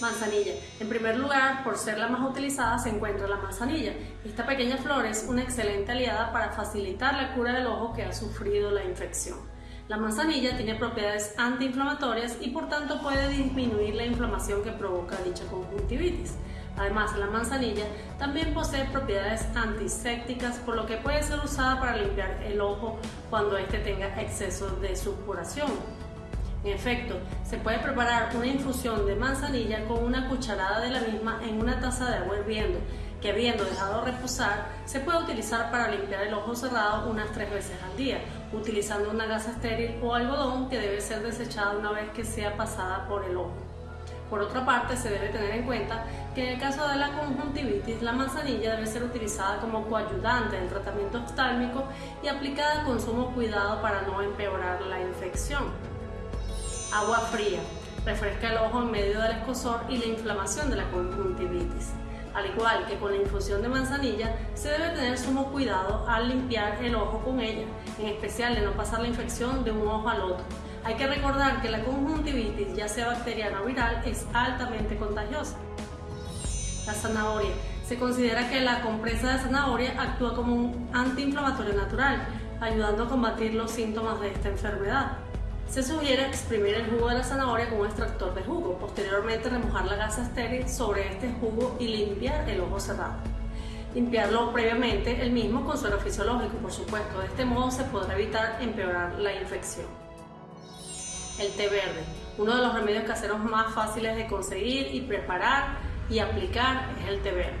Manzanilla. En primer lugar, por ser la más utilizada, se encuentra la manzanilla. Esta pequeña flor es una excelente aliada para facilitar la cura del ojo que ha sufrido la infección. La manzanilla tiene propiedades antiinflamatorias y por tanto puede disminuir la inflamación que provoca dicha conjuntivitis. Además, la manzanilla también posee propiedades antisépticas, por lo que puede ser usada para limpiar el ojo cuando éste tenga exceso de supuración. En efecto, se puede preparar una infusión de manzanilla con una cucharada de la misma en una taza de agua hirviendo, que habiendo dejado reposar, se puede utilizar para limpiar el ojo cerrado unas tres veces al día, utilizando una gasa estéril o algodón que debe ser desechada una vez que sea pasada por el ojo. Por otra parte, se debe tener en cuenta que en el caso de la conjuntivitis, la manzanilla debe ser utilizada como coayudante en tratamiento oftálmico y aplicada con sumo cuidado para no empeorar la infección. Agua fría. Refresca el ojo en medio del escosor y la inflamación de la conjuntivitis. Al igual que con la infusión de manzanilla, se debe tener sumo cuidado al limpiar el ojo con ella, en especial de no pasar la infección de un ojo al otro. Hay que recordar que la conjuntivitis, ya sea bacteriana o viral, es altamente contagiosa. La zanahoria. Se considera que la compresa de zanahoria actúa como un antiinflamatorio natural, ayudando a combatir los síntomas de esta enfermedad. Se sugiere exprimir el jugo de la zanahoria con un extractor de jugo, posteriormente remojar la gasa estéril sobre este jugo y limpiar el ojo cerrado. Limpiarlo previamente el mismo con suero fisiológico, por supuesto. De este modo se podrá evitar empeorar la infección. El té verde, uno de los remedios caseros más fáciles de conseguir y preparar y aplicar es el té verde.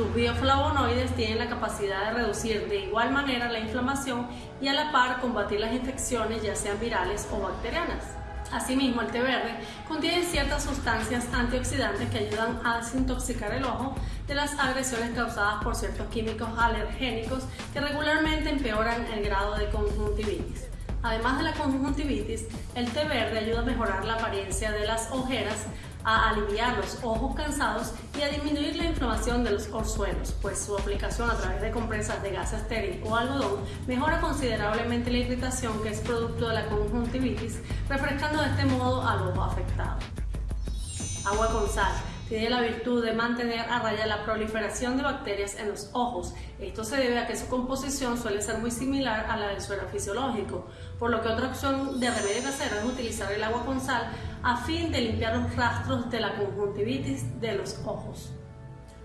Sus bioflavonoides tienen la capacidad de reducir de igual manera la inflamación y a la par combatir las infecciones ya sean virales o bacterianas. Asimismo, el té verde contiene ciertas sustancias antioxidantes que ayudan a desintoxicar el ojo de las agresiones causadas por ciertos químicos alergénicos que regularmente empeoran el grado de conjuntivitis. Además de la conjuntivitis, el té verde ayuda a mejorar la apariencia de las ojeras, a aliviar los ojos cansados y a disminuir la inflamación de los orzuelos, pues su aplicación a través de compresas de gasa estéril o algodón mejora considerablemente la irritación que es producto de la conjuntivitis, refrescando de este modo al ojo afectado. Agua con sal tiene la virtud de mantener a raya la proliferación de bacterias en los ojos. Esto se debe a que su composición suele ser muy similar a la del suero fisiológico, por lo que otra opción de remedio casero es utilizar el agua con sal a fin de limpiar los rastros de la conjuntivitis de los ojos.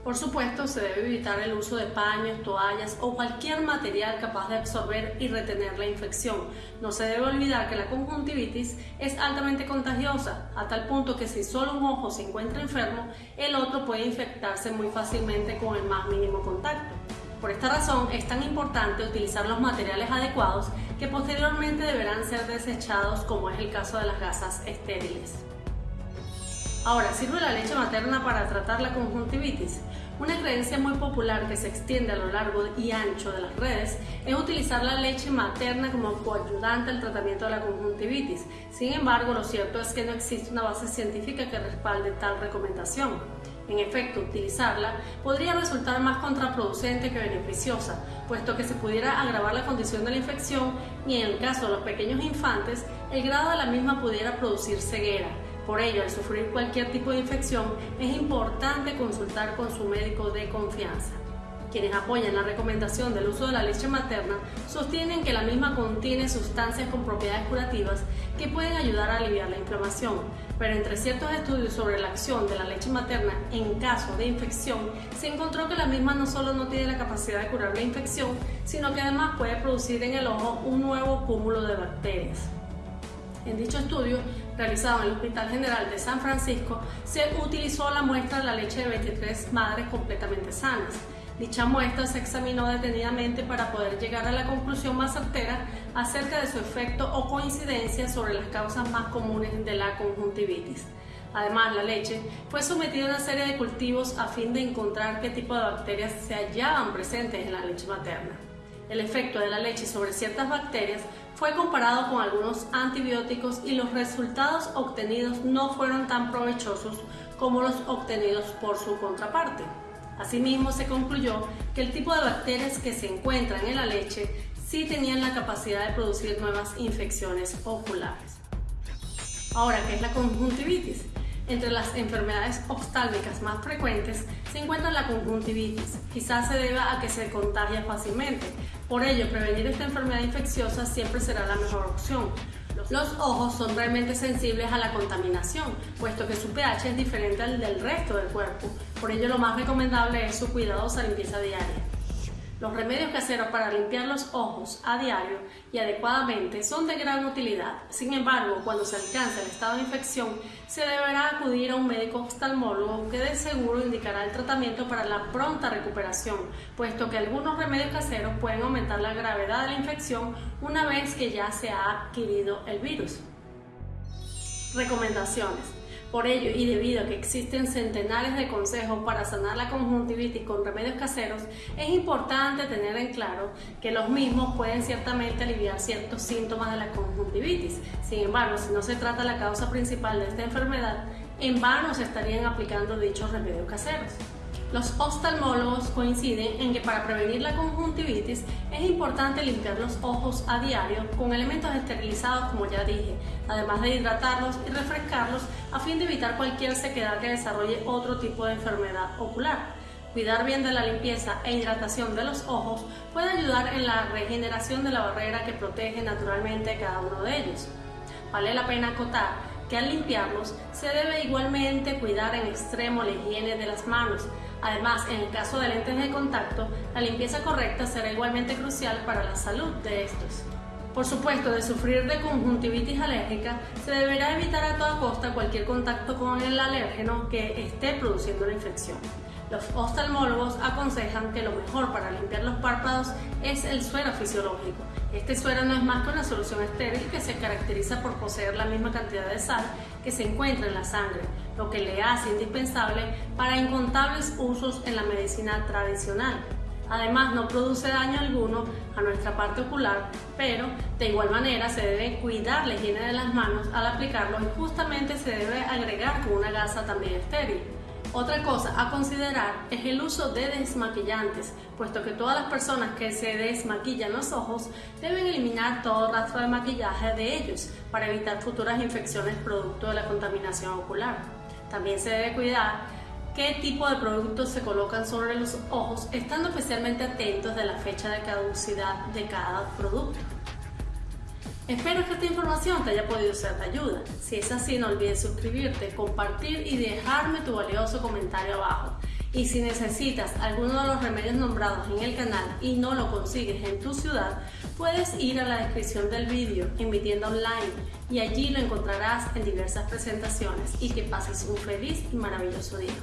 Por supuesto, se debe evitar el uso de paños, toallas o cualquier material capaz de absorber y retener la infección. No se debe olvidar que la conjuntivitis es altamente contagiosa, a tal punto que si solo un ojo se encuentra enfermo, el otro puede infectarse muy fácilmente con el más mínimo contacto. Por esta razón es tan importante utilizar los materiales adecuados que posteriormente deberán ser desechados como es el caso de las gasas estériles. Ahora, ¿sirve la leche materna para tratar la conjuntivitis? Una creencia muy popular que se extiende a lo largo y ancho de las redes es utilizar la leche materna como coayudante al tratamiento de la conjuntivitis. Sin embargo, lo cierto es que no existe una base científica que respalde tal recomendación. En efecto, utilizarla podría resultar más contraproducente que beneficiosa, puesto que se pudiera agravar la condición de la infección y en el caso de los pequeños infantes, el grado de la misma pudiera producir ceguera por ello, al sufrir cualquier tipo de infección, es importante consultar con su médico de confianza. Quienes apoyan la recomendación del uso de la leche materna sostienen que la misma contiene sustancias con propiedades curativas que pueden ayudar a aliviar la inflamación, pero entre ciertos estudios sobre la acción de la leche materna en caso de infección, se encontró que la misma no solo no tiene la capacidad de curar la infección, sino que además puede producir en el ojo un nuevo cúmulo de bacterias. En dicho estudio, realizado en el Hospital General de San Francisco, se utilizó la muestra de la leche de 23 madres completamente sanas. Dicha muestra se examinó detenidamente para poder llegar a la conclusión más certera acerca de su efecto o coincidencia sobre las causas más comunes de la conjuntivitis. Además, la leche fue sometida a una serie de cultivos a fin de encontrar qué tipo de bacterias se hallaban presentes en la leche materna. El efecto de la leche sobre ciertas bacterias fue comparado con algunos antibióticos y los resultados obtenidos no fueron tan provechosos como los obtenidos por su contraparte. Asimismo, se concluyó que el tipo de bacterias que se encuentran en la leche sí tenían la capacidad de producir nuevas infecciones oculares. Ahora, ¿qué es la conjuntivitis? Entre las enfermedades oftálmicas más frecuentes se encuentra la conjuntivitis. Quizás se deba a que se contagia fácilmente. Por ello, prevenir esta enfermedad infecciosa siempre será la mejor opción. Los ojos son realmente sensibles a la contaminación, puesto que su pH es diferente al del resto del cuerpo. Por ello, lo más recomendable es su cuidadosa limpieza diaria. Los remedios caseros para limpiar los ojos a diario y adecuadamente son de gran utilidad. Sin embargo, cuando se alcanza el estado de infección, se deberá acudir a un médico oftalmólogo que de seguro indicará el tratamiento para la pronta recuperación, puesto que algunos remedios caseros pueden aumentar la gravedad de la infección una vez que ya se ha adquirido el virus. Recomendaciones. Por ello, y debido a que existen centenares de consejos para sanar la conjuntivitis con remedios caseros, es importante tener en claro que los mismos pueden ciertamente aliviar ciertos síntomas de la conjuntivitis. Sin embargo, si no se trata la causa principal de esta enfermedad, en vano se estarían aplicando dichos remedios caseros. Los oftalmólogos coinciden en que para prevenir la conjuntivitis es importante limpiar los ojos a diario con elementos esterilizados como ya dije, además de hidratarlos y refrescarlos a fin de evitar cualquier sequedad que desarrolle otro tipo de enfermedad ocular. Cuidar bien de la limpieza e hidratación de los ojos puede ayudar en la regeneración de la barrera que protege naturalmente cada uno de ellos. Vale la pena acotar que al limpiarlos se debe igualmente cuidar en extremo la higiene de las manos, Además, en el caso de lentes de contacto, la limpieza correcta será igualmente crucial para la salud de estos. Por supuesto, de sufrir de conjuntivitis alérgica, se deberá evitar a toda costa cualquier contacto con el alérgeno que esté produciendo la infección. Los oftalmólogos aconsejan que lo mejor para limpiar los párpados es el suero fisiológico. Este suero no es más que una solución estéril que se caracteriza por poseer la misma cantidad de sal que se encuentra en la sangre, lo que le hace indispensable para incontables usos en la medicina tradicional. Además, no produce daño alguno a nuestra parte ocular, pero de igual manera se debe cuidar la higiene de las manos al aplicarlo y justamente se debe agregar con una gasa también estéril. Otra cosa a considerar es el uso de desmaquillantes, puesto que todas las personas que se desmaquillan los ojos deben eliminar todo rastro de maquillaje de ellos para evitar futuras infecciones producto de la contaminación ocular. También se debe cuidar qué tipo de productos se colocan sobre los ojos, estando especialmente atentos de la fecha de caducidad de cada producto. Espero que esta información te haya podido ser de ayuda. Si es así, no olvides suscribirte, compartir y dejarme tu valioso comentario abajo. Y si necesitas alguno de los remedios nombrados en el canal y no lo consigues en tu ciudad, puedes ir a la descripción del vídeo en mi tienda online y allí lo encontrarás en diversas presentaciones y que pases un feliz y maravilloso día.